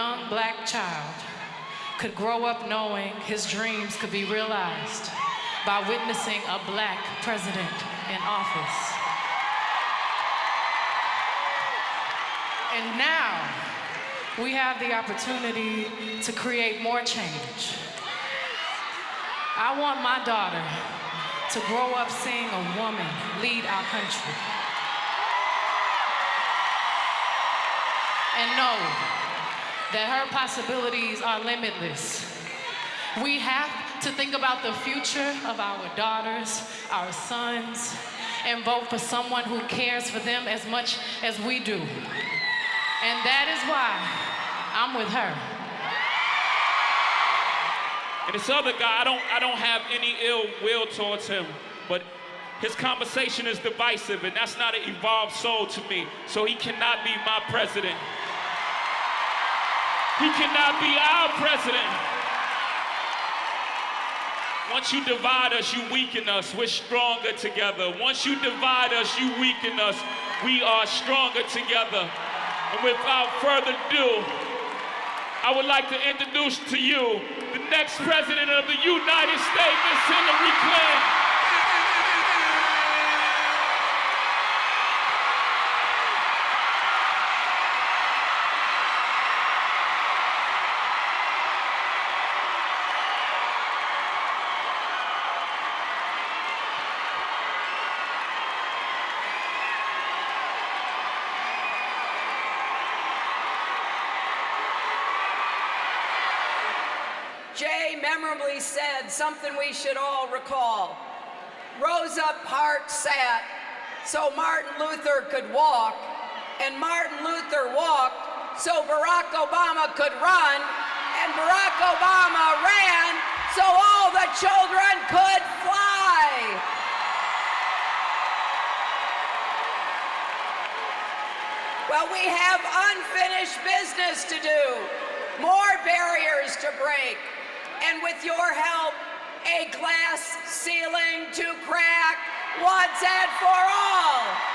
young black child could grow up knowing his dreams could be realized by witnessing a black president in office. And now, we have the opportunity to create more change. I want my daughter to grow up seeing a woman lead our country. And know that her possibilities are limitless. We have to think about the future of our daughters, our sons, and vote for someone who cares for them as much as we do. And that is why I'm with her. And this other guy, I don't, I don't have any ill will towards him, but his conversation is divisive, and that's not an evolved soul to me. So he cannot be my president. He cannot be our president. Once you divide us, you weaken us. We're stronger together. Once you divide us, you weaken us. We are stronger together. And without further ado, I would like to introduce to you the next president of the United States, Miss Hillary Clinton. Jay memorably said something we should all recall. Rosa Parks sat so Martin Luther could walk, and Martin Luther walked so Barack Obama could run, and Barack Obama ran so all the children could fly. Well, we have unfinished business to do, more barriers to break, and with your help, a glass ceiling to crack once and for all.